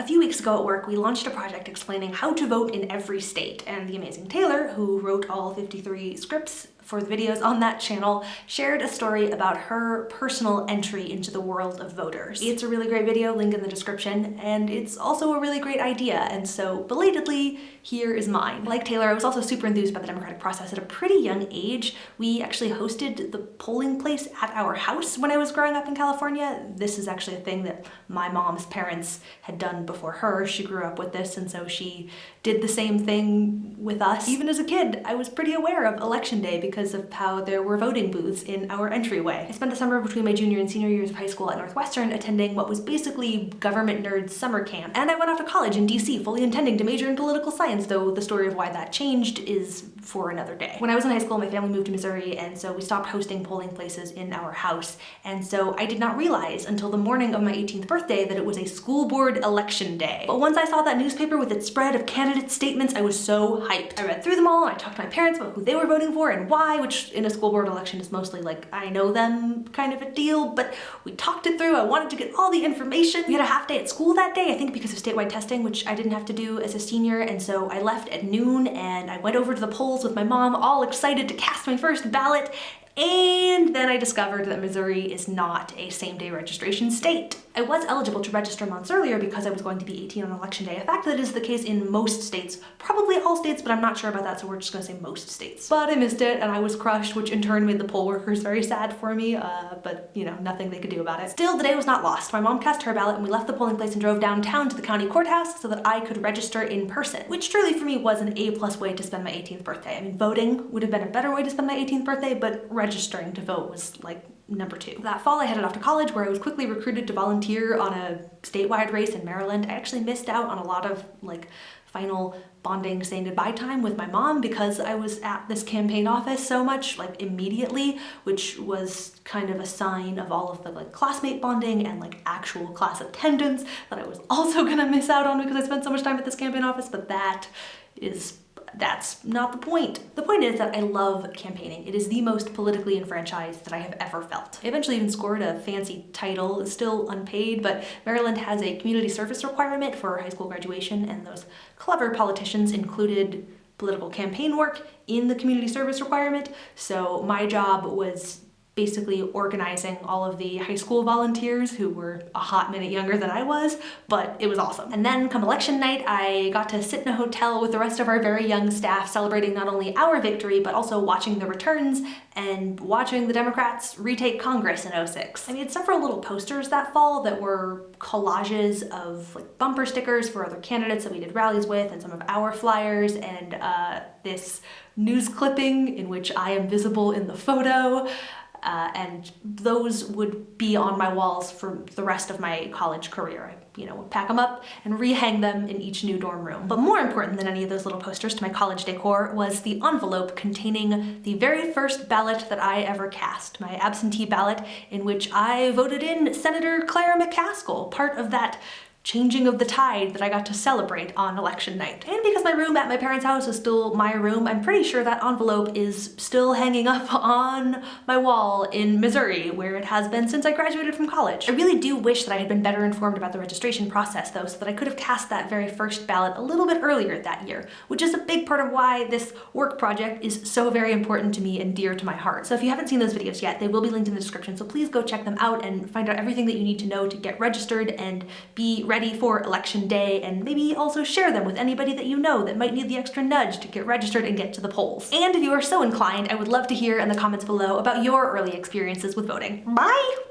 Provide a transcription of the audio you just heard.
A few weeks ago at work, we launched a project explaining how to vote in every state, and the amazing Taylor, who wrote all 53 scripts for the videos on that channel, shared a story about her personal entry into the world of voters. It's a really great video, link in the description, and it's also a really great idea, and so belatedly, here is mine. Like Taylor, I was also super enthused by the democratic process at a pretty young age. We actually hosted the polling place at our house when I was growing up in California. This is actually a thing that my mom's parents had done before her. She grew up with this, and so she did the same thing with us. Even as a kid, I was pretty aware of election day because of how there were voting booths in our entryway. I spent the summer between my junior and senior years of high school at Northwestern attending what was basically government nerd summer camp. And I went off to college in DC, fully intending to major in political science, though the story of why that changed is for another day. When I was in high school, my family moved to Missouri, and so we stopped hosting polling places in our house. And so I did not realize until the morning of my 18th birthday that it was a school board election day. But once I saw that newspaper with its spread of candidate statements, I was so hyped. I read through them all, and I talked to my parents about who they were voting for and why, which in a school board election is mostly like, I know them kind of a deal, but we talked it through. I wanted to get all the information. We had a half day at school that day, I think because of statewide testing, which I didn't have to do as a senior. And so I left at noon and I went over to the polls with my mom, all excited to cast my first ballot. And then I discovered that Missouri is not a same-day registration state. I was eligible to register months earlier because I was going to be 18 on election day, a fact that is the case in most states, probably all states, but I'm not sure about that, so we're just gonna say most states. But I missed it and I was crushed, which in turn made the poll workers very sad for me, uh, but you know, nothing they could do about it. Still, the day was not lost. My mom cast her ballot and we left the polling place and drove downtown to the county courthouse so that I could register in person, which truly for me was an A-plus way to spend my 18th birthday. I mean, voting would have been a better way to spend my 18th birthday, but registering to vote was like number two. That fall I headed off to college where I was quickly recruited to volunteer on a statewide race in Maryland. I actually missed out on a lot of like final bonding saying goodbye time with my mom because I was at this campaign office so much like immediately which was kind of a sign of all of the like classmate bonding and like actual class attendance that I was also gonna miss out on because I spent so much time at this campaign office but that is that's not the point. The point is that I love campaigning. It is the most politically enfranchised that I have ever felt. I eventually even scored a fancy title, still unpaid, but Maryland has a community service requirement for high school graduation and those clever politicians included political campaign work in the community service requirement. So my job was basically organizing all of the high school volunteers who were a hot minute younger than I was, but it was awesome. And then come election night, I got to sit in a hotel with the rest of our very young staff celebrating not only our victory, but also watching the returns and watching the Democrats retake Congress in 06. I made several little posters that fall that were collages of like bumper stickers for other candidates that we did rallies with and some of our flyers and uh, this news clipping in which I am visible in the photo uh, and those would be on my walls for the rest of my college career. I, you know, pack them up and rehang them in each new dorm room. But more important than any of those little posters to my college decor was the envelope containing the very first ballot that I ever cast, my absentee ballot in which I voted in Senator Claire McCaskill, part of that changing of the tide that I got to celebrate on election night. And because my room at my parents' house is still my room, I'm pretty sure that envelope is still hanging up on my wall in Missouri, where it has been since I graduated from college. I really do wish that I had been better informed about the registration process though, so that I could have cast that very first ballot a little bit earlier that year, which is a big part of why this work project is so very important to me and dear to my heart. So if you haven't seen those videos yet, they will be linked in the description, so please go check them out and find out everything that you need to know to get registered and be ready for election day and maybe also share them with anybody that you know that might need the extra nudge to get registered and get to the polls. And if you are so inclined, I would love to hear in the comments below about your early experiences with voting. Bye!